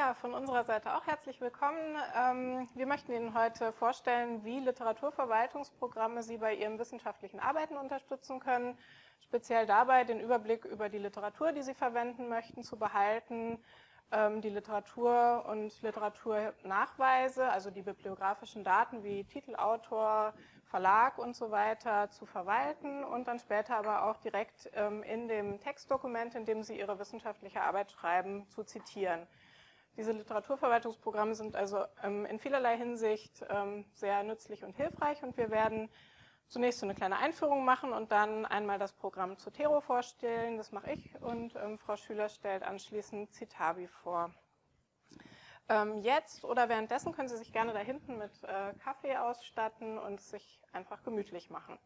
Ja, von unserer Seite auch herzlich willkommen. Ähm, wir möchten Ihnen heute vorstellen, wie Literaturverwaltungsprogramme Sie bei Ihrem wissenschaftlichen Arbeiten unterstützen können. Speziell dabei den Überblick über die Literatur, die Sie verwenden möchten, zu behalten, ähm, die Literatur und Literaturnachweise, also die bibliografischen Daten wie Titel, Autor, Verlag und so weiter zu verwalten und dann später aber auch direkt ähm, in dem Textdokument, in dem Sie Ihre wissenschaftliche Arbeit schreiben, zu zitieren. Diese Literaturverwaltungsprogramme sind also ähm, in vielerlei Hinsicht ähm, sehr nützlich und hilfreich und wir werden zunächst so eine kleine Einführung machen und dann einmal das Programm Zotero vorstellen. Das mache ich und ähm, Frau Schüler stellt anschließend Citavi vor. Ähm, jetzt oder währenddessen können Sie sich gerne da hinten mit äh, Kaffee ausstatten und sich einfach gemütlich machen.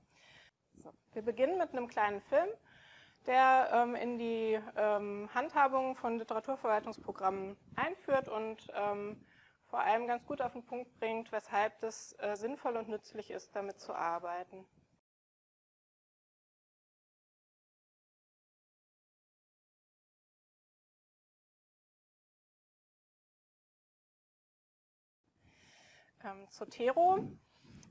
So, wir beginnen mit einem kleinen Film der ähm, in die ähm, Handhabung von Literaturverwaltungsprogrammen einführt und ähm, vor allem ganz gut auf den Punkt bringt, weshalb es äh, sinnvoll und nützlich ist, damit zu arbeiten. Ähm, Zotero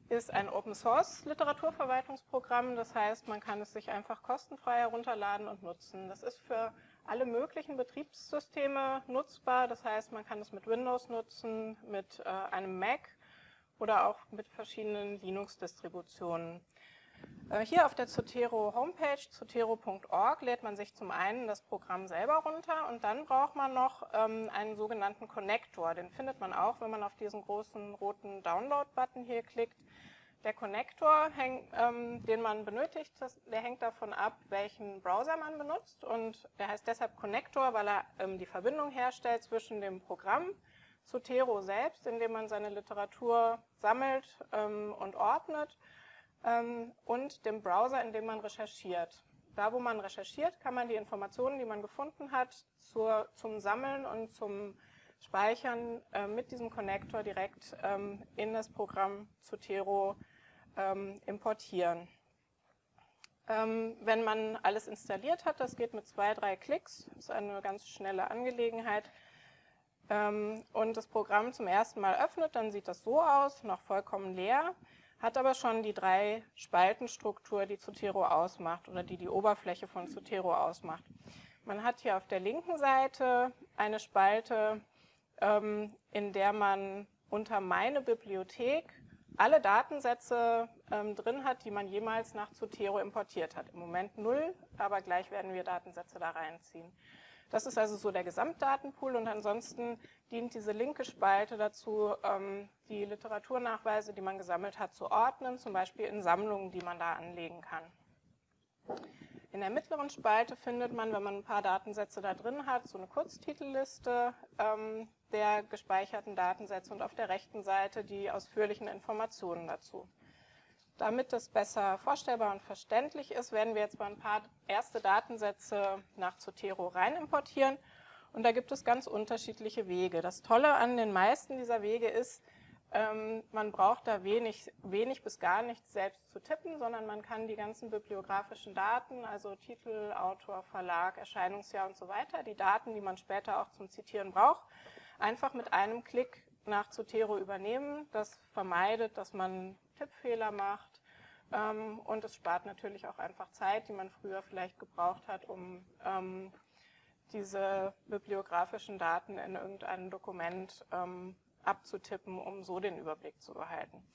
ist ein Open-Source-Literaturverwaltungsprogramm. Das heißt, man kann es sich einfach kostenfrei herunterladen und nutzen. Das ist für alle möglichen Betriebssysteme nutzbar. Das heißt, man kann es mit Windows nutzen, mit äh, einem Mac oder auch mit verschiedenen Linux-Distributionen. Äh, hier auf der Zotero Homepage, zotero.org, lädt man sich zum einen das Programm selber runter und dann braucht man noch ähm, einen sogenannten Connector. Den findet man auch, wenn man auf diesen großen roten Download-Button hier klickt. Der Connector, ähm, den man benötigt, das, der hängt davon ab, welchen Browser man benutzt und der heißt deshalb Connector, weil er ähm, die Verbindung herstellt zwischen dem Programm Zotero selbst, in dem man seine Literatur sammelt ähm, und ordnet ähm, und dem Browser, in dem man recherchiert. Da, wo man recherchiert, kann man die Informationen, die man gefunden hat, zur, zum Sammeln und zum Speichern äh, mit diesem Connector direkt ähm, in das Programm Zotero ähm, importieren. Ähm, wenn man alles installiert hat, das geht mit zwei, drei Klicks, ist eine ganz schnelle Angelegenheit, ähm, und das Programm zum ersten Mal öffnet, dann sieht das so aus, noch vollkommen leer hat aber schon die drei Spaltenstruktur, die Zotero ausmacht oder die die Oberfläche von Zotero ausmacht. Man hat hier auf der linken Seite eine Spalte, ähm, in der man unter Meine Bibliothek alle Datensätze ähm, drin hat, die man jemals nach Zotero importiert hat. Im Moment null, aber gleich werden wir Datensätze da reinziehen. Das ist also so der Gesamtdatenpool und ansonsten dient diese linke Spalte dazu, ähm, die Literaturnachweise, die man gesammelt hat, zu ordnen, zum Beispiel in Sammlungen, die man da anlegen kann. In der mittleren Spalte findet man, wenn man ein paar Datensätze da drin hat, so eine Kurztitelliste ähm, der gespeicherten Datensätze und auf der rechten Seite die ausführlichen Informationen dazu. Damit das besser vorstellbar und verständlich ist, werden wir jetzt mal ein paar erste Datensätze nach Zotero rein importieren. Und da gibt es ganz unterschiedliche Wege. Das Tolle an den meisten dieser Wege ist, ähm, man braucht da wenig, wenig bis gar nichts selbst zu tippen, sondern man kann die ganzen bibliografischen Daten, also Titel, Autor, Verlag, Erscheinungsjahr und so weiter, die Daten, die man später auch zum Zitieren braucht, einfach mit einem Klick nach Zotero übernehmen. Das vermeidet, dass man Tippfehler macht ähm, und es spart natürlich auch einfach Zeit, die man früher vielleicht gebraucht hat, um ähm, diese bibliografischen Daten in irgendeinem Dokument ähm, abzutippen, um so den Überblick zu behalten.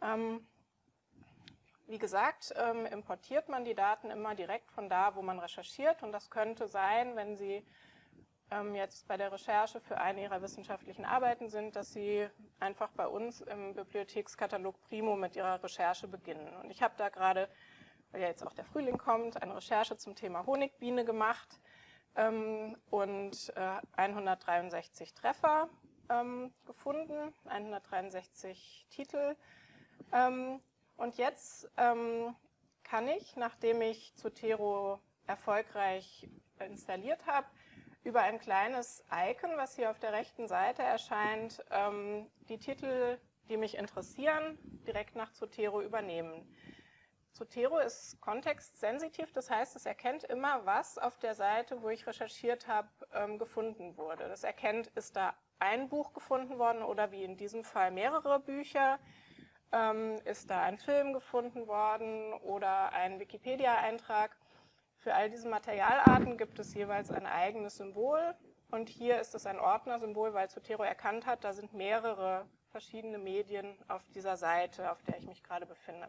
Ähm, wie gesagt, ähm, importiert man die Daten immer direkt von da, wo man recherchiert und das könnte sein, wenn Sie ähm, jetzt bei der Recherche für eine Ihrer wissenschaftlichen Arbeiten sind, dass Sie einfach bei uns im Bibliothekskatalog Primo mit Ihrer Recherche beginnen. Und ich habe da gerade, weil ja jetzt auch der Frühling kommt, eine Recherche zum Thema Honigbiene gemacht ähm, und äh, 163 Treffer ähm, gefunden, 163 Titel. Ähm, und jetzt ähm, kann ich, nachdem ich Zotero erfolgreich installiert habe, über ein kleines Icon, was hier auf der rechten Seite erscheint, ähm, die Titel, die mich interessieren, direkt nach Zotero übernehmen. Zotero ist kontextsensitiv, das heißt, es erkennt immer, was auf der Seite, wo ich recherchiert habe, ähm, gefunden wurde. Das erkennt, ist da ein Buch gefunden worden oder wie in diesem Fall mehrere Bücher, ähm, ist da ein Film gefunden worden oder ein Wikipedia-Eintrag. Für all diese Materialarten gibt es jeweils ein eigenes Symbol und hier ist es ein Ordnersymbol, weil Zotero erkannt hat, da sind mehrere verschiedene Medien auf dieser Seite, auf der ich mich gerade befinde.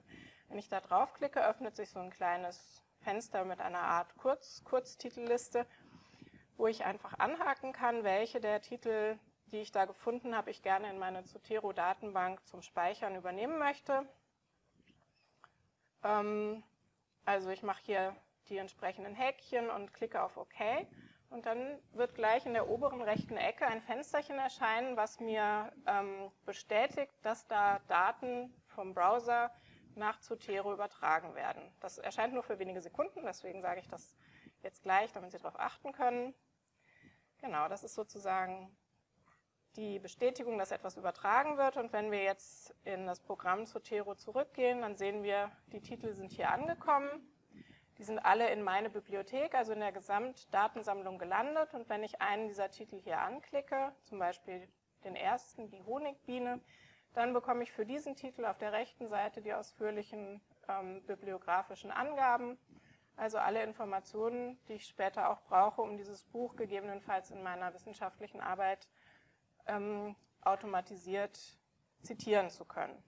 Wenn ich da draufklicke, öffnet sich so ein kleines Fenster mit einer Art Kurz Kurztitelliste, wo ich einfach anhaken kann, welche der Titel, die ich da gefunden habe, ich gerne in meine Zotero-Datenbank zum Speichern übernehmen möchte. Ähm, also ich mache hier die entsprechenden Häkchen und klicke auf OK. Und dann wird gleich in der oberen rechten Ecke ein Fensterchen erscheinen, was mir ähm, bestätigt, dass da Daten vom Browser nach Zotero übertragen werden. Das erscheint nur für wenige Sekunden, deswegen sage ich das jetzt gleich, damit Sie darauf achten können. Genau, das ist sozusagen die Bestätigung, dass etwas übertragen wird. Und wenn wir jetzt in das Programm Zotero zurückgehen, dann sehen wir, die Titel sind hier angekommen. Die sind alle in meine Bibliothek, also in der Gesamtdatensammlung gelandet. Und wenn ich einen dieser Titel hier anklicke, zum Beispiel den ersten, die Honigbiene, dann bekomme ich für diesen Titel auf der rechten Seite die ausführlichen ähm, bibliografischen Angaben, also alle Informationen, die ich später auch brauche, um dieses Buch gegebenenfalls in meiner wissenschaftlichen Arbeit ähm, automatisiert zitieren zu können.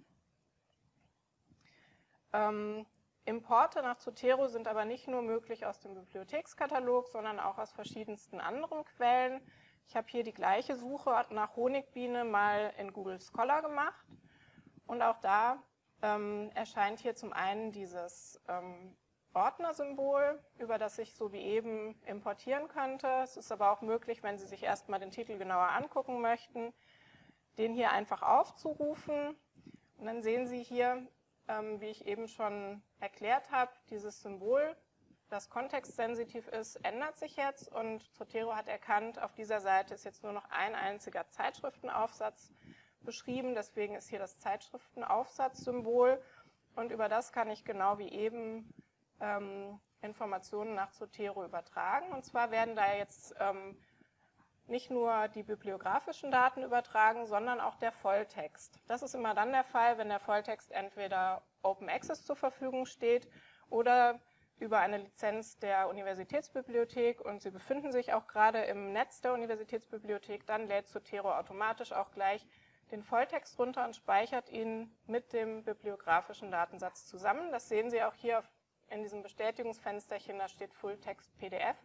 Ähm, Importe nach Zotero sind aber nicht nur möglich aus dem Bibliothekskatalog, sondern auch aus verschiedensten anderen Quellen. Ich habe hier die gleiche Suche nach Honigbiene mal in Google Scholar gemacht und auch da ähm, erscheint hier zum einen dieses ähm, Ordnersymbol, über das ich so wie eben importieren könnte. Es ist aber auch möglich, wenn Sie sich erstmal den Titel genauer angucken möchten, den hier einfach aufzurufen. Und dann sehen Sie hier, ähm, wie ich eben schon erklärt habe, dieses Symbol das kontextsensitiv ist, ändert sich jetzt. Und Zotero hat erkannt, auf dieser Seite ist jetzt nur noch ein einziger Zeitschriftenaufsatz beschrieben, deswegen ist hier das Zeitschriftenaufsatzsymbol. Und über das kann ich genau wie eben ähm, Informationen nach Zotero übertragen. Und zwar werden da jetzt ähm, nicht nur die bibliografischen Daten übertragen, sondern auch der Volltext. Das ist immer dann der Fall, wenn der Volltext entweder Open Access zur Verfügung steht oder über eine Lizenz der Universitätsbibliothek und Sie befinden sich auch gerade im Netz der Universitätsbibliothek, dann lädt Zotero automatisch auch gleich den Volltext runter und speichert ihn mit dem bibliografischen Datensatz zusammen. Das sehen Sie auch hier in diesem Bestätigungsfensterchen, da steht Fulltext PDF.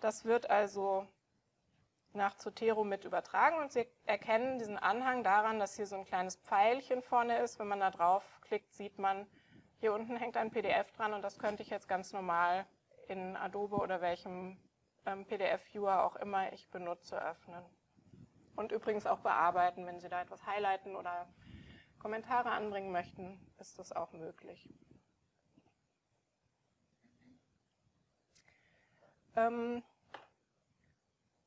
Das wird also nach Zotero mit übertragen und Sie erkennen diesen Anhang daran, dass hier so ein kleines Pfeilchen vorne ist. Wenn man da drauf klickt, sieht man, hier unten hängt ein PDF dran und das könnte ich jetzt ganz normal in Adobe oder welchem ähm, PDF-Viewer auch immer ich benutze, öffnen. Und übrigens auch bearbeiten, wenn Sie da etwas highlighten oder Kommentare anbringen möchten, ist das auch möglich. Ähm,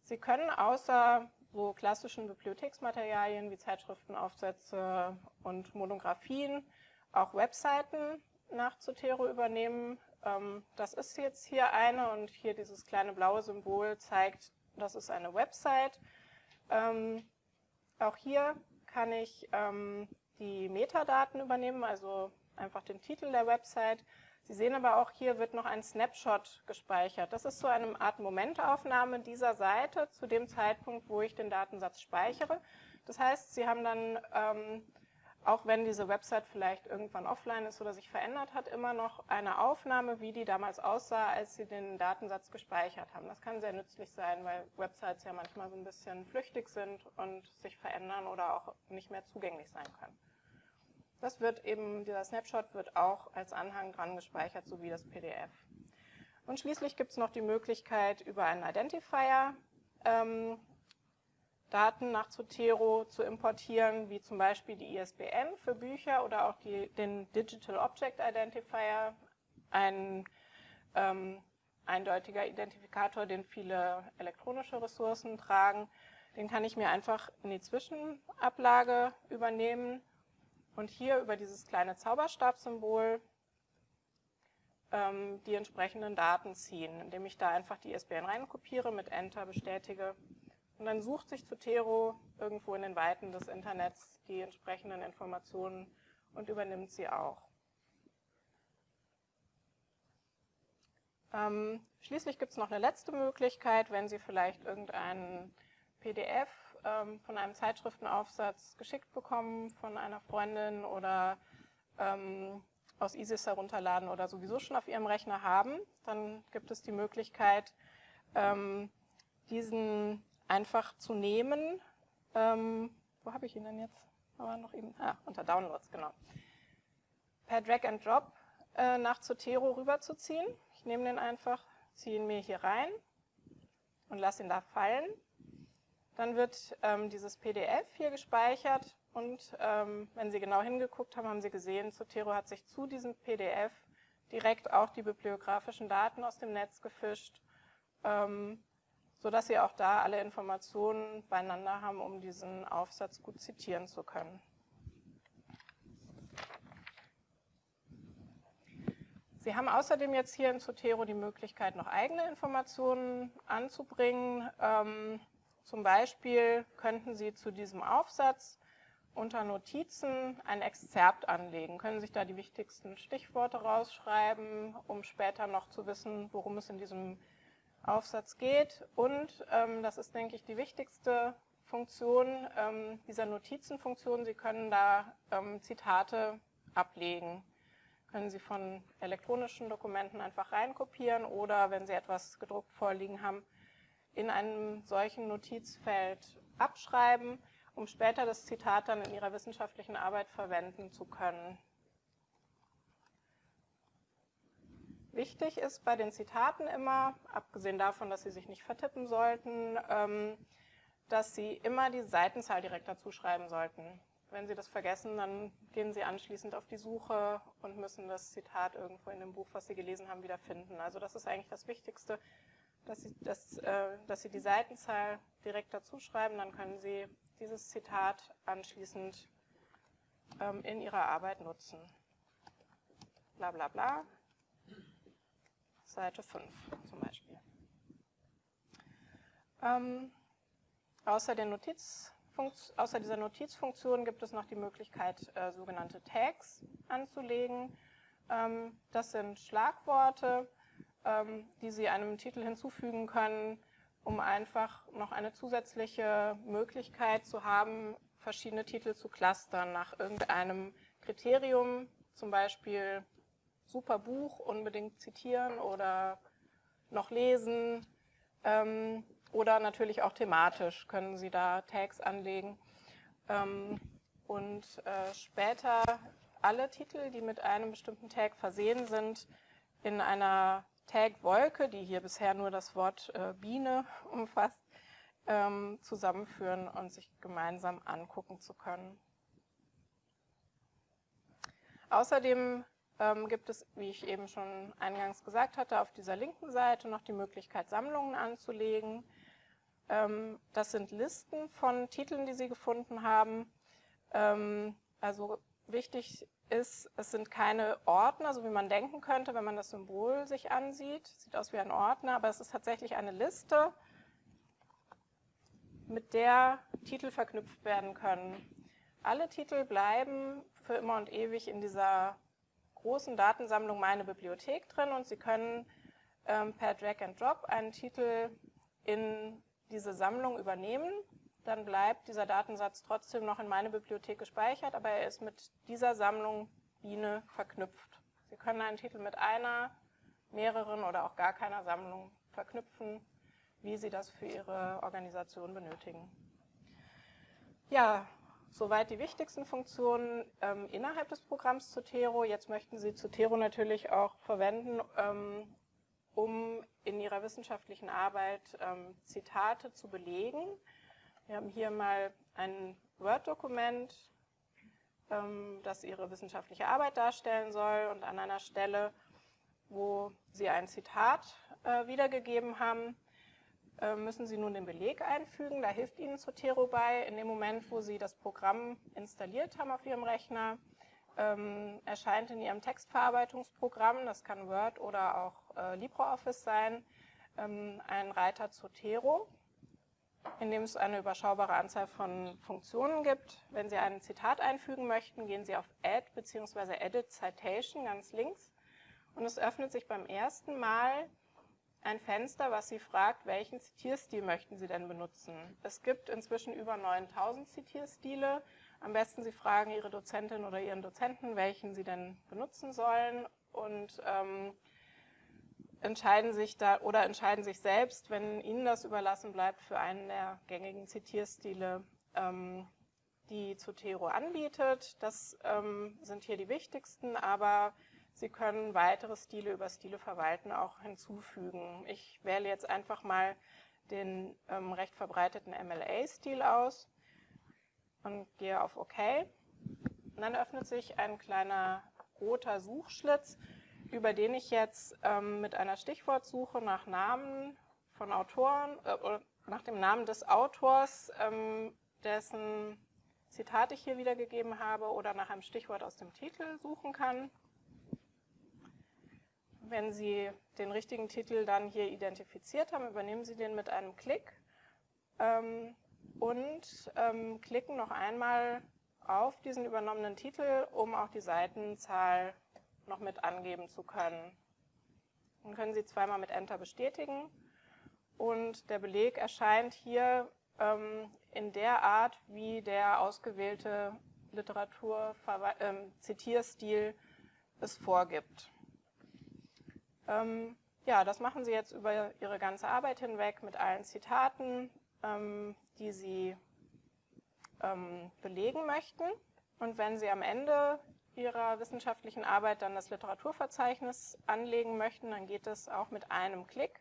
Sie können außer so klassischen Bibliotheksmaterialien wie Zeitschriftenaufsätze und Monographien auch Webseiten nach Zotero übernehmen. Ähm, das ist jetzt hier eine und hier dieses kleine blaue Symbol zeigt, das ist eine Website. Ähm, auch hier kann ich ähm, die Metadaten übernehmen, also einfach den Titel der Website. Sie sehen aber auch, hier wird noch ein Snapshot gespeichert. Das ist so eine Art Momentaufnahme dieser Seite zu dem Zeitpunkt, wo ich den Datensatz speichere. Das heißt, Sie haben dann ähm, auch wenn diese Website vielleicht irgendwann offline ist oder sich verändert hat, immer noch eine Aufnahme, wie die damals aussah, als sie den Datensatz gespeichert haben. Das kann sehr nützlich sein, weil Websites ja manchmal so ein bisschen flüchtig sind und sich verändern oder auch nicht mehr zugänglich sein können. Das wird eben, dieser Snapshot wird auch als Anhang dran gespeichert, sowie das PDF. Und schließlich gibt es noch die Möglichkeit, über einen Identifier ähm, Daten nach Zotero zu importieren, wie zum Beispiel die ISBN für Bücher oder auch die, den Digital Object Identifier, ein ähm, eindeutiger Identifikator, den viele elektronische Ressourcen tragen. Den kann ich mir einfach in die Zwischenablage übernehmen und hier über dieses kleine Zauberstabsymbol ähm, die entsprechenden Daten ziehen, indem ich da einfach die ISBN reinkopiere, mit Enter bestätige. Und dann sucht sich Zotero irgendwo in den Weiten des Internets die entsprechenden Informationen und übernimmt sie auch. Ähm, schließlich gibt es noch eine letzte Möglichkeit, wenn Sie vielleicht irgendeinen PDF ähm, von einem Zeitschriftenaufsatz geschickt bekommen von einer Freundin oder ähm, aus ISIS herunterladen oder sowieso schon auf Ihrem Rechner haben, dann gibt es die Möglichkeit, ähm, diesen einfach zu nehmen. Ähm, wo habe ich ihn denn jetzt? Aber noch eben, ah, unter Downloads, genau. Per Drag and Drop äh, nach Zotero rüberzuziehen. Ich nehme den einfach, ziehe ihn mir hier rein und lasse ihn da fallen. Dann wird ähm, dieses PDF hier gespeichert und ähm, wenn Sie genau hingeguckt haben, haben Sie gesehen, Zotero hat sich zu diesem PDF direkt auch die bibliografischen Daten aus dem Netz gefischt, ähm, sodass Sie auch da alle Informationen beieinander haben, um diesen Aufsatz gut zitieren zu können. Sie haben außerdem jetzt hier in Zotero die Möglichkeit, noch eigene Informationen anzubringen. Ähm, zum Beispiel könnten Sie zu diesem Aufsatz unter Notizen ein Exzerpt anlegen, können sich da die wichtigsten Stichworte rausschreiben, um später noch zu wissen, worum es in diesem Aufsatz geht. Und ähm, das ist, denke ich, die wichtigste Funktion ähm, dieser Notizenfunktion. Sie können da ähm, Zitate ablegen. Können Sie von elektronischen Dokumenten einfach reinkopieren oder wenn Sie etwas gedruckt vorliegen haben, in einem solchen Notizfeld abschreiben, um später das Zitat dann in Ihrer wissenschaftlichen Arbeit verwenden zu können. Wichtig ist bei den Zitaten immer, abgesehen davon, dass Sie sich nicht vertippen sollten, ähm, dass Sie immer die Seitenzahl direkt dazu schreiben sollten. Wenn Sie das vergessen, dann gehen Sie anschließend auf die Suche und müssen das Zitat irgendwo in dem Buch, was Sie gelesen haben, wieder finden. Also das ist eigentlich das Wichtigste, dass Sie, dass, äh, dass Sie die Seitenzahl direkt dazu schreiben, dann können Sie dieses Zitat anschließend ähm, in Ihrer Arbeit nutzen. Bla bla bla. Seite 5 zum Beispiel. Ähm, außer, außer, dieser Notizfunktion gibt es noch die Möglichkeit, äh, sogenannte Tags anzulegen. Ähm, das sind Schlagworte, ähm, die Sie einem Titel hinzufügen können, um einfach noch eine zusätzliche Möglichkeit zu haben, verschiedene Titel zu clustern nach irgendeinem Kriterium, zum Beispiel super Buch, unbedingt zitieren oder noch lesen ähm, oder natürlich auch thematisch können Sie da Tags anlegen. Ähm, und äh, später alle Titel, die mit einem bestimmten Tag versehen sind, in einer Tag-Wolke, die hier bisher nur das Wort äh, Biene umfasst, ähm, zusammenführen und sich gemeinsam angucken zu können. Außerdem ähm, gibt es, wie ich eben schon eingangs gesagt hatte, auf dieser linken Seite noch die Möglichkeit, Sammlungen anzulegen. Ähm, das sind Listen von Titeln, die Sie gefunden haben. Ähm, also wichtig ist, es sind keine Ordner, so wie man denken könnte, wenn man das Symbol sich ansieht. Sieht aus wie ein Ordner, aber es ist tatsächlich eine Liste, mit der Titel verknüpft werden können. Alle Titel bleiben für immer und ewig in dieser großen Datensammlung Meine Bibliothek drin und Sie können ähm, per Drag and Drop einen Titel in diese Sammlung übernehmen dann bleibt dieser Datensatz trotzdem noch in meine Bibliothek gespeichert, aber er ist mit dieser Sammlung Biene verknüpft. Sie können einen Titel mit einer, mehreren oder auch gar keiner Sammlung verknüpfen, wie Sie das für Ihre Organisation benötigen. Ja, soweit die wichtigsten Funktionen ähm, innerhalb des Programms Zotero. Jetzt möchten Sie Zotero natürlich auch verwenden, ähm, um in Ihrer wissenschaftlichen Arbeit ähm, Zitate zu belegen. Wir haben hier mal ein Word-Dokument, ähm, das Ihre wissenschaftliche Arbeit darstellen soll und an einer Stelle, wo Sie ein Zitat äh, wiedergegeben haben, äh, müssen Sie nun den Beleg einfügen. Da hilft Ihnen Zotero bei. In dem Moment, wo Sie das Programm installiert haben auf Ihrem Rechner, ähm, erscheint in Ihrem Textverarbeitungsprogramm, das kann Word oder auch äh, LibreOffice sein, ähm, ein Reiter Zotero, in dem es eine überschaubare Anzahl von Funktionen gibt. Wenn Sie ein Zitat einfügen möchten, gehen Sie auf Add bzw. Edit Citation ganz links und es öffnet sich beim ersten Mal ein Fenster, was Sie fragt, welchen Zitierstil möchten Sie denn benutzen. Es gibt inzwischen über 9000 Zitierstile. Am besten Sie fragen Ihre Dozentin oder Ihren Dozenten, welchen Sie denn benutzen sollen und ähm, entscheiden sich da oder entscheiden sich selbst, wenn Ihnen das überlassen bleibt, für einen der gängigen Zitierstile, ähm, die Zotero anbietet. Das ähm, sind hier die wichtigsten, aber Sie können weitere Stile über Stile verwalten auch hinzufügen. Ich wähle jetzt einfach mal den ähm, recht verbreiteten MLA-Stil aus und gehe auf OK. Und dann öffnet sich ein kleiner roter Suchschlitz, über den ich jetzt ähm, mit einer Stichwortsuche nach Namen von Autoren, äh, nach dem Namen des Autors, ähm, dessen Zitat ich hier wiedergegeben habe, oder nach einem Stichwort aus dem Titel suchen kann. Wenn Sie den richtigen Titel dann hier identifiziert haben, übernehmen Sie den mit einem Klick ähm, und ähm, klicken noch einmal auf diesen übernommenen Titel, um auch die Seitenzahl noch mit angeben zu können. Dann können Sie zweimal mit Enter bestätigen und der Beleg erscheint hier ähm, in der Art, wie der ausgewählte Literatur-Zitierstil ähm, es vorgibt. Ähm, ja, das machen Sie jetzt über Ihre ganze Arbeit hinweg mit allen Zitaten, ähm, die Sie ähm, belegen möchten. Und wenn Sie am Ende Ihrer wissenschaftlichen Arbeit dann das Literaturverzeichnis anlegen möchten, dann geht es auch mit einem Klick.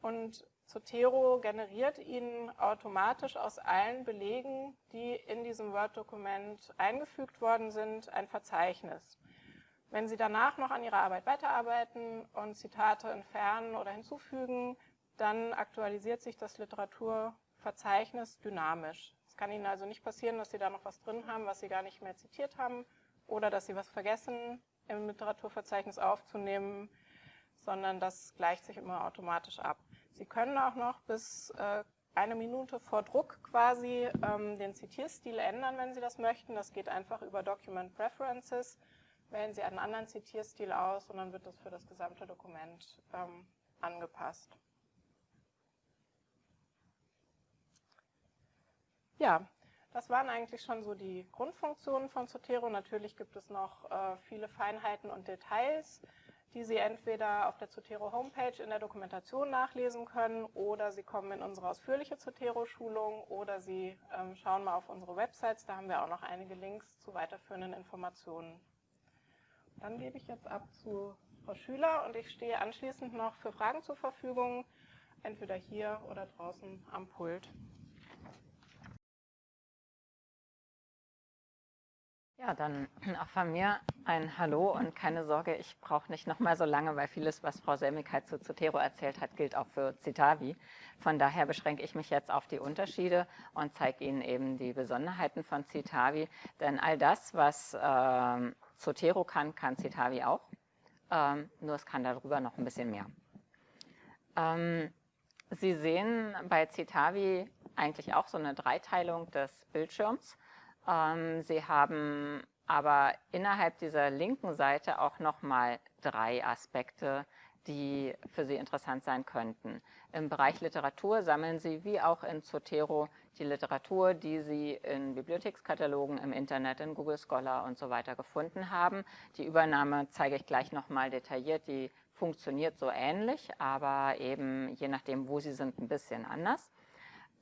Und Zotero generiert Ihnen automatisch aus allen Belegen, die in diesem Word-Dokument eingefügt worden sind, ein Verzeichnis. Wenn Sie danach noch an Ihrer Arbeit weiterarbeiten und Zitate entfernen oder hinzufügen, dann aktualisiert sich das Literaturverzeichnis dynamisch. Kann Ihnen also nicht passieren, dass Sie da noch was drin haben, was Sie gar nicht mehr zitiert haben oder dass Sie was vergessen, im Literaturverzeichnis aufzunehmen, sondern das gleicht sich immer automatisch ab. Sie können auch noch bis äh, eine Minute vor Druck quasi ähm, den Zitierstil ändern, wenn Sie das möchten. Das geht einfach über Document Preferences wählen Sie einen anderen Zitierstil aus und dann wird das für das gesamte Dokument ähm, angepasst. Ja, das waren eigentlich schon so die Grundfunktionen von Zotero. Natürlich gibt es noch äh, viele Feinheiten und Details, die Sie entweder auf der Zotero Homepage in der Dokumentation nachlesen können oder Sie kommen in unsere ausführliche Zotero-Schulung oder Sie ähm, schauen mal auf unsere Websites, da haben wir auch noch einige Links zu weiterführenden Informationen. Dann gebe ich jetzt ab zu Frau Schüler und ich stehe anschließend noch für Fragen zur Verfügung, entweder hier oder draußen am Pult. Ja, dann auch von mir ein Hallo und keine Sorge, ich brauche nicht noch mal so lange, weil vieles, was Frau Selmigkeit zu Zotero erzählt hat, gilt auch für Citavi. Von daher beschränke ich mich jetzt auf die Unterschiede und zeige Ihnen eben die Besonderheiten von Citavi. Denn all das, was äh, Zotero kann, kann Citavi auch, ähm, nur es kann darüber noch ein bisschen mehr. Ähm, Sie sehen bei Citavi eigentlich auch so eine Dreiteilung des Bildschirms. Ähm, Sie haben aber innerhalb dieser linken Seite auch nochmal drei Aspekte, die für Sie interessant sein könnten. Im Bereich Literatur sammeln Sie wie auch in Zotero die Literatur, die Sie in Bibliothekskatalogen im Internet, in Google Scholar und so weiter gefunden haben. Die Übernahme zeige ich gleich nochmal detailliert, die funktioniert so ähnlich, aber eben je nachdem, wo Sie sind, ein bisschen anders.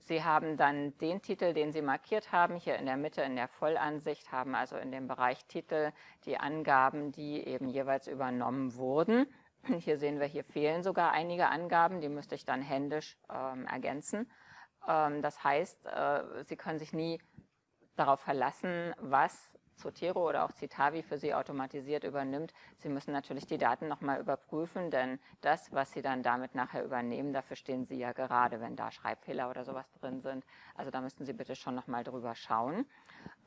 Sie haben dann den Titel, den Sie markiert haben, hier in der Mitte in der Vollansicht, haben also in dem Bereich Titel die Angaben, die eben jeweils übernommen wurden. Hier sehen wir, hier fehlen sogar einige Angaben, die müsste ich dann händisch ähm, ergänzen. Ähm, das heißt, äh, Sie können sich nie darauf verlassen, was Zotero oder auch Citavi für Sie automatisiert übernimmt. Sie müssen natürlich die Daten nochmal überprüfen, denn das, was Sie dann damit nachher übernehmen, dafür stehen Sie ja gerade, wenn da Schreibfehler oder sowas drin sind. Also da müssten Sie bitte schon nochmal drüber schauen.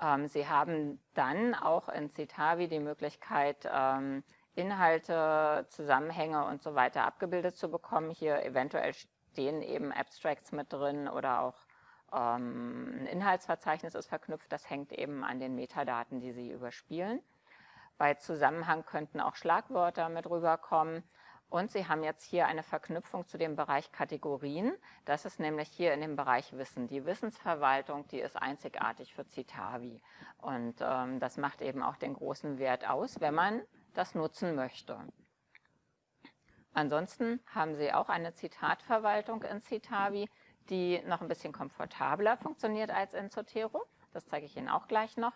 Ähm, Sie haben dann auch in Citavi die Möglichkeit, ähm, Inhalte, Zusammenhänge und so weiter abgebildet zu bekommen. Hier eventuell stehen eben Abstracts mit drin oder auch ein Inhaltsverzeichnis ist verknüpft. Das hängt eben an den Metadaten, die Sie überspielen. Bei Zusammenhang könnten auch Schlagwörter mit rüberkommen. Und Sie haben jetzt hier eine Verknüpfung zu dem Bereich Kategorien. Das ist nämlich hier in dem Bereich Wissen. Die Wissensverwaltung, die ist einzigartig für Citavi. Und ähm, das macht eben auch den großen Wert aus, wenn man das nutzen möchte. Ansonsten haben Sie auch eine Zitatverwaltung in Citavi, die noch ein bisschen komfortabler funktioniert als in Zotero. Das zeige ich Ihnen auch gleich noch.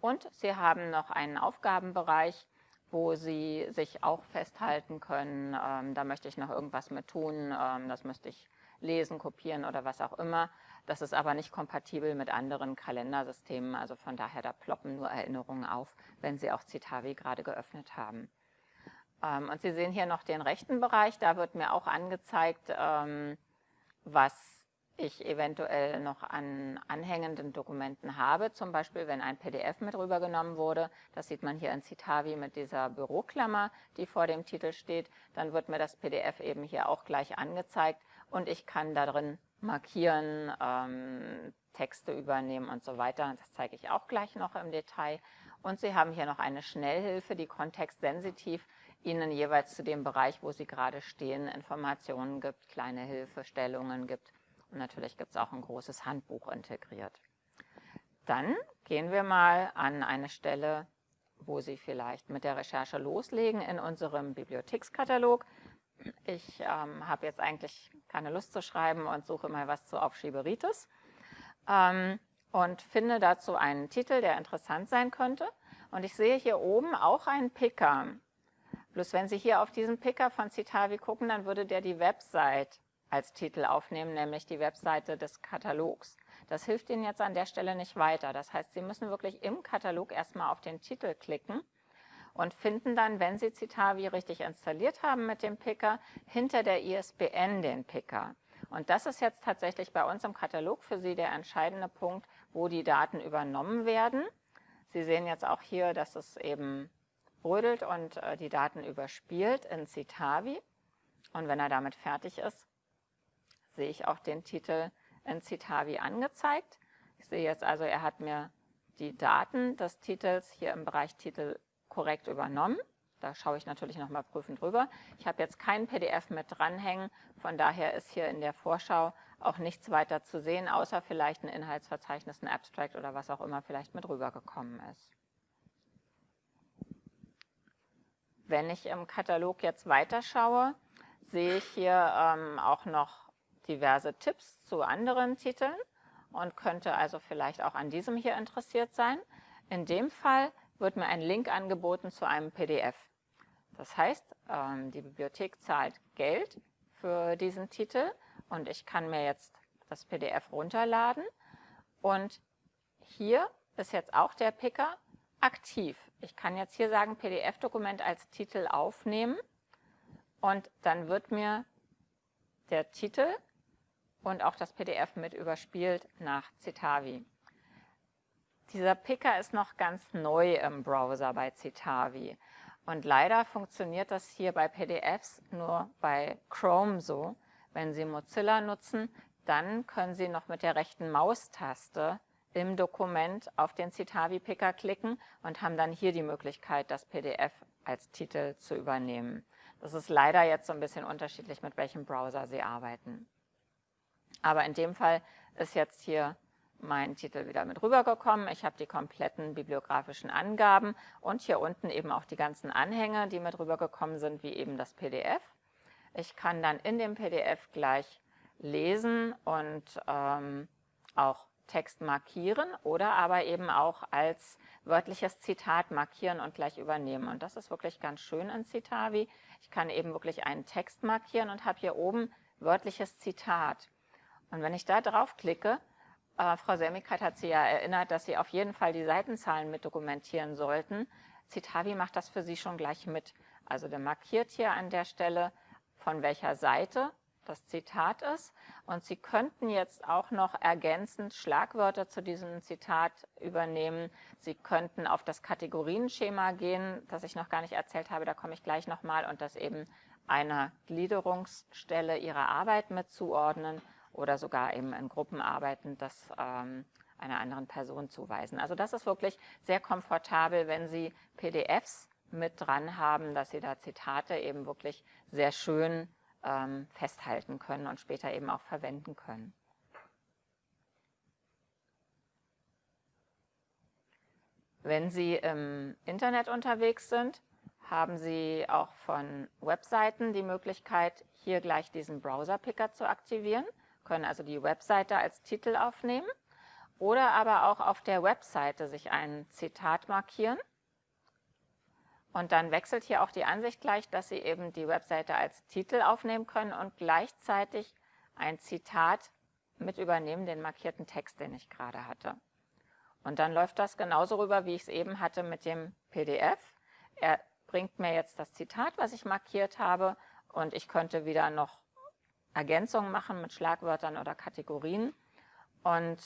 Und Sie haben noch einen Aufgabenbereich, wo Sie sich auch festhalten können, ähm, da möchte ich noch irgendwas mit tun, ähm, das müsste ich lesen, kopieren oder was auch immer. Das ist aber nicht kompatibel mit anderen Kalendersystemen, also von daher, da ploppen nur Erinnerungen auf, wenn Sie auch Citavi gerade geöffnet haben. Ähm, und Sie sehen hier noch den rechten Bereich, da wird mir auch angezeigt, ähm, was ich eventuell noch an anhängenden Dokumenten habe, zum Beispiel wenn ein PDF mit rübergenommen wurde, das sieht man hier in Citavi mit dieser Büroklammer, die vor dem Titel steht, dann wird mir das PDF eben hier auch gleich angezeigt und ich kann darin markieren, ähm, Texte übernehmen und so weiter. Das zeige ich auch gleich noch im Detail. Und Sie haben hier noch eine Schnellhilfe, die kontextsensitiv Ihnen jeweils zu dem Bereich, wo Sie gerade stehen, Informationen gibt, kleine Hilfestellungen gibt und natürlich gibt es auch ein großes Handbuch integriert. Dann gehen wir mal an eine Stelle, wo Sie vielleicht mit der Recherche loslegen in unserem Bibliothekskatalog. Ich ähm, habe jetzt eigentlich keine Lust zu schreiben und suche mal was zu Aufschieberitis ähm, und finde dazu einen Titel, der interessant sein könnte. Und ich sehe hier oben auch einen Picker. Bloß wenn Sie hier auf diesen Picker von Citavi gucken, dann würde der die Website als Titel aufnehmen, nämlich die Webseite des Katalogs. Das hilft Ihnen jetzt an der Stelle nicht weiter. Das heißt, Sie müssen wirklich im Katalog erstmal auf den Titel klicken und finden dann, wenn Sie Citavi richtig installiert haben mit dem Picker, hinter der ISBN den Picker. Und das ist jetzt tatsächlich bei uns im Katalog für Sie der entscheidende Punkt, wo die Daten übernommen werden. Sie sehen jetzt auch hier, dass es eben brödelt und äh, die Daten überspielt in Citavi. Und wenn er damit fertig ist, sehe ich auch den Titel in Citavi angezeigt. Ich sehe jetzt also, er hat mir die Daten des Titels hier im Bereich Titel korrekt übernommen. Da schaue ich natürlich nochmal prüfend drüber. Ich habe jetzt kein PDF mit dranhängen, von daher ist hier in der Vorschau auch nichts weiter zu sehen, außer vielleicht ein Inhaltsverzeichnis, ein Abstract oder was auch immer vielleicht mit rübergekommen ist. Wenn ich im Katalog jetzt weiterschaue, sehe ich hier ähm, auch noch diverse Tipps zu anderen Titeln und könnte also vielleicht auch an diesem hier interessiert sein. In dem Fall wird mir ein Link angeboten zu einem PDF. Das heißt, ähm, die Bibliothek zahlt Geld für diesen Titel und ich kann mir jetzt das PDF runterladen und hier ist jetzt auch der Picker aktiv. Ich kann jetzt hier sagen PDF-Dokument als Titel aufnehmen und dann wird mir der Titel und auch das PDF mit überspielt nach Citavi. Dieser Picker ist noch ganz neu im Browser bei Citavi. Und leider funktioniert das hier bei PDFs nur bei Chrome so. Wenn Sie Mozilla nutzen, dann können Sie noch mit der rechten Maustaste im Dokument auf den Citavi-Picker klicken und haben dann hier die Möglichkeit, das PDF als Titel zu übernehmen. Das ist leider jetzt so ein bisschen unterschiedlich, mit welchem Browser Sie arbeiten. Aber in dem Fall ist jetzt hier mein Titel wieder mit rübergekommen. Ich habe die kompletten bibliografischen Angaben und hier unten eben auch die ganzen Anhänge, die mit rübergekommen sind, wie eben das PDF. Ich kann dann in dem PDF gleich lesen und ähm, auch Text markieren oder aber eben auch als wörtliches Zitat markieren und gleich übernehmen. Und das ist wirklich ganz schön in Citavi. Ich kann eben wirklich einen Text markieren und habe hier oben wörtliches Zitat. Und wenn ich da draufklicke Äh, Frau Semmikat hat Sie ja erinnert, dass Sie auf jeden Fall die Seitenzahlen mit dokumentieren sollten. Citavi macht das für Sie schon gleich mit. Also der markiert hier an der Stelle, von welcher Seite das Zitat ist. Und Sie könnten jetzt auch noch ergänzend Schlagwörter zu diesem Zitat übernehmen. Sie könnten auf das Kategorienschema gehen, das ich noch gar nicht erzählt habe, da komme ich gleich nochmal, und das eben einer Gliederungsstelle Ihrer Arbeit mit zuordnen oder sogar eben in Gruppenarbeiten das ähm, einer anderen Person zuweisen. Also das ist wirklich sehr komfortabel, wenn Sie PDFs mit dran haben, dass Sie da Zitate eben wirklich sehr schön ähm, festhalten können und später eben auch verwenden können. Wenn Sie im Internet unterwegs sind, haben Sie auch von Webseiten die Möglichkeit, hier gleich diesen Browser-Picker zu aktivieren, können also die Webseite als Titel aufnehmen oder aber auch auf der Webseite sich ein Zitat markieren und dann wechselt hier auch die Ansicht gleich, dass Sie eben die Webseite als Titel aufnehmen können und gleichzeitig ein Zitat mit übernehmen, den markierten Text, den ich gerade hatte. Und dann läuft das genauso rüber, wie ich es eben hatte mit dem PDF. Er bringt mir jetzt das Zitat, was ich markiert habe und ich könnte wieder noch Ergänzungen machen mit Schlagwörtern oder Kategorien und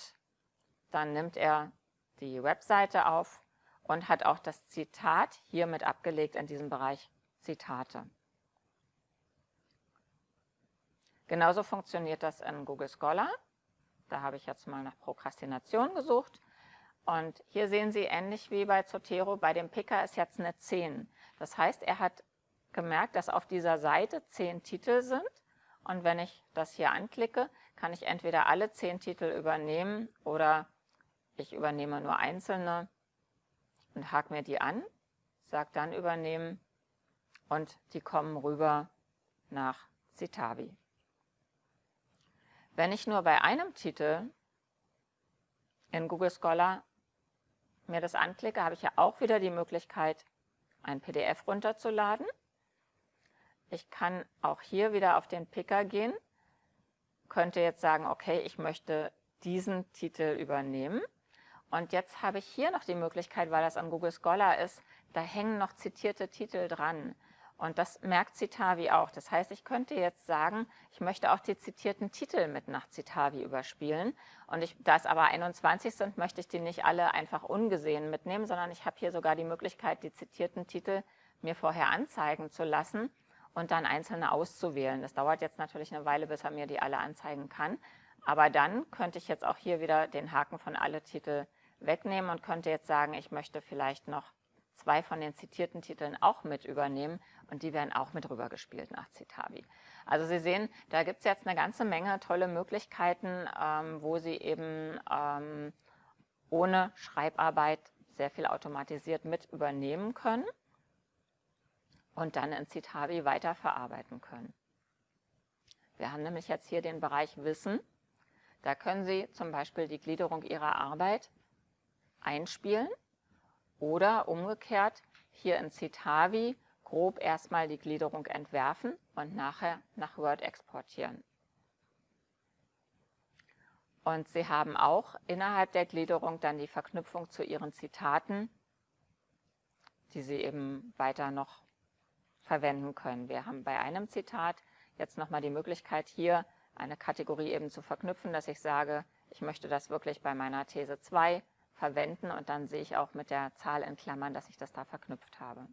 dann nimmt er die Webseite auf und hat auch das Zitat hiermit abgelegt in diesem Bereich Zitate. Genauso funktioniert das in Google Scholar. Da habe ich jetzt mal nach Prokrastination gesucht. Und hier sehen Sie ähnlich wie bei Zotero, bei dem Picker ist jetzt eine 10. Das heißt, er hat gemerkt, dass auf dieser Seite 10 Titel sind. Und wenn ich das hier anklicke, kann ich entweder alle 10 Titel übernehmen oder ich übernehme nur einzelne und hake mir die an, sage dann übernehmen und die kommen rüber nach Citavi. Wenn ich nur bei einem Titel in Google Scholar mir das anklicke, habe ich ja auch wieder die Möglichkeit, ein PDF runterzuladen. Ich kann auch hier wieder auf den Picker gehen, könnte jetzt sagen, okay, ich möchte diesen Titel übernehmen und jetzt habe ich hier noch die Möglichkeit, weil das an Google Scholar ist, da hängen noch zitierte Titel dran. Und das merkt Citavi auch. Das heißt, ich könnte jetzt sagen, ich möchte auch die zitierten Titel mit nach Citavi überspielen. Und ich, da es aber 21 sind, möchte ich die nicht alle einfach ungesehen mitnehmen, sondern ich habe hier sogar die Möglichkeit, die zitierten Titel mir vorher anzeigen zu lassen und dann einzelne auszuwählen. Das dauert jetzt natürlich eine Weile, bis er mir die alle anzeigen kann. Aber dann könnte ich jetzt auch hier wieder den Haken von alle Titel wegnehmen und könnte jetzt sagen, ich möchte vielleicht noch zwei von den zitierten Titeln auch mit übernehmen und die werden auch mit rübergespielt nach Citavi. Also Sie sehen, da gibt es jetzt eine ganze Menge tolle Möglichkeiten, ähm, wo Sie eben ähm, ohne Schreibarbeit sehr viel automatisiert mit übernehmen können und dann in Citavi weiterverarbeiten können. Wir haben nämlich jetzt hier den Bereich Wissen. Da können Sie zum Beispiel die Gliederung Ihrer Arbeit einspielen oder umgekehrt hier in Citavi grob erstmal die Gliederung entwerfen und nachher nach Word exportieren. Und Sie haben auch innerhalb der Gliederung dann die Verknüpfung zu Ihren Zitaten, die Sie eben weiter noch verwenden können. Wir haben bei einem Zitat jetzt nochmal die Möglichkeit, hier eine Kategorie eben zu verknüpfen, dass ich sage, ich möchte das wirklich bei meiner These 2 verwenden und dann sehe ich auch mit der Zahl in Klammern, dass ich das da verknüpft habe.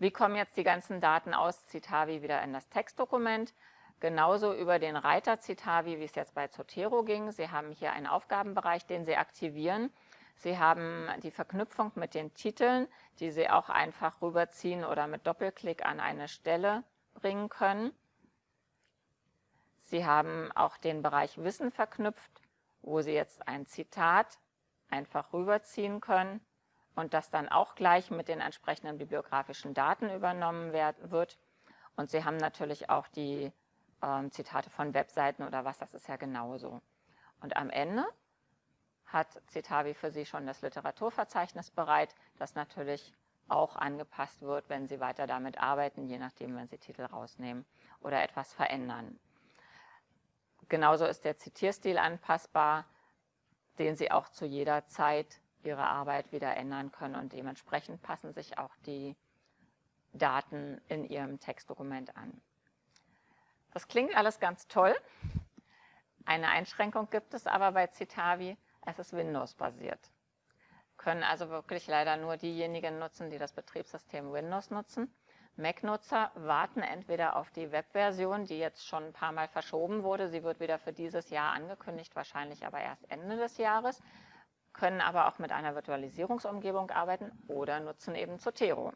Wie kommen jetzt die ganzen Daten aus Citavi wieder in das Textdokument? Genauso über den Reiter Citavi, wie es jetzt bei Zotero ging. Sie haben hier einen Aufgabenbereich, den Sie aktivieren. Sie haben die Verknüpfung mit den Titeln, die Sie auch einfach rüberziehen oder mit Doppelklick an eine Stelle bringen können. Sie haben auch den Bereich Wissen verknüpft, wo Sie jetzt ein Zitat einfach rüberziehen können und das dann auch gleich mit den entsprechenden bibliografischen Daten übernommen werden, wird. Und Sie haben natürlich auch die ähm, Zitate von Webseiten oder was, das ist ja genauso. Und am Ende hat Citavi für Sie schon das Literaturverzeichnis bereit, das natürlich auch angepasst wird, wenn Sie weiter damit arbeiten, je nachdem, wenn Sie Titel rausnehmen oder etwas verändern. genauso ist der Zitierstil anpassbar, den Sie auch zu jeder Zeit Ihre Arbeit wieder ändern können und dementsprechend passen sich auch die Daten in Ihrem Textdokument an. Das klingt alles ganz toll. Eine Einschränkung gibt es aber bei Citavi, es ist Windows-basiert. Können also wirklich leider nur diejenigen nutzen, die das Betriebssystem Windows nutzen. Mac-Nutzer warten entweder auf die Web-Version, die jetzt schon ein paar Mal verschoben wurde. Sie wird wieder für dieses Jahr angekündigt, wahrscheinlich aber erst Ende des Jahres, können aber auch mit einer Virtualisierungsumgebung arbeiten oder nutzen eben Zotero.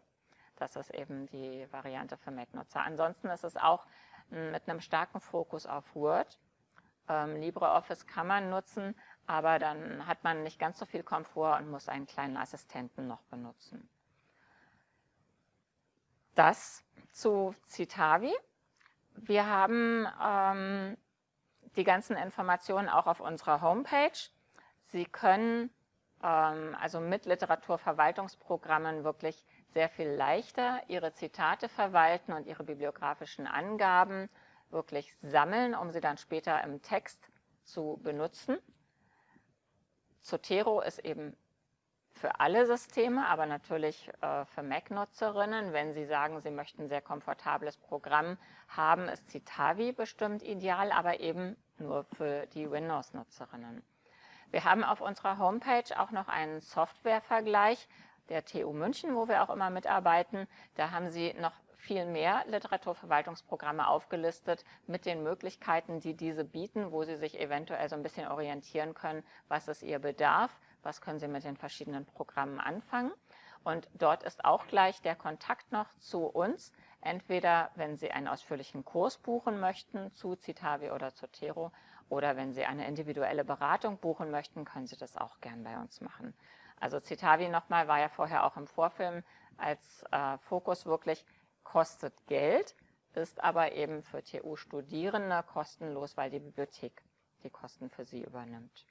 Das ist eben die Variante für Mac-Nutzer. Ansonsten ist es auch mit einem starken Fokus auf Word. Ähm, LibreOffice kann man nutzen, aber dann hat man nicht ganz so viel Komfort und muss einen kleinen Assistenten noch benutzen. Das zu Citavi. Wir haben ähm, die ganzen Informationen auch auf unserer Homepage. Sie können ähm, also mit Literaturverwaltungsprogrammen wirklich sehr viel leichter Ihre Zitate verwalten und Ihre bibliografischen Angaben wirklich sammeln, um sie dann später im Text zu benutzen. Zotero ist eben für alle Systeme, aber natürlich äh, für Mac-Nutzerinnen. Wenn Sie sagen, Sie möchten ein sehr komfortables Programm haben, ist Citavi bestimmt ideal, aber eben nur für die Windows-Nutzerinnen. Wir haben auf unserer Homepage auch noch einen Softwarevergleich der TU München, wo wir auch immer mitarbeiten. Da haben Sie noch viel mehr Literaturverwaltungsprogramme aufgelistet mit den Möglichkeiten, die diese bieten, wo Sie sich eventuell so ein bisschen orientieren können, was ist Ihr Bedarf, was können Sie mit den verschiedenen Programmen anfangen. Und dort ist auch gleich der Kontakt noch zu uns. Entweder, wenn Sie einen ausführlichen Kurs buchen möchten zu Citavi oder zu Tero oder wenn Sie eine individuelle Beratung buchen möchten, können Sie das auch gern bei uns machen. Also Citavi nochmal war ja vorher auch im Vorfilm als äh, Fokus wirklich kostet Geld, ist aber eben für TU-Studierende kostenlos, weil die Bibliothek die Kosten für sie übernimmt.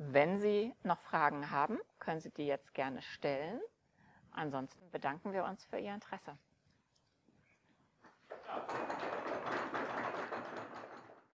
Wenn Sie noch Fragen haben, können Sie die jetzt gerne stellen. Ansonsten bedanken wir uns für Ihr Interesse.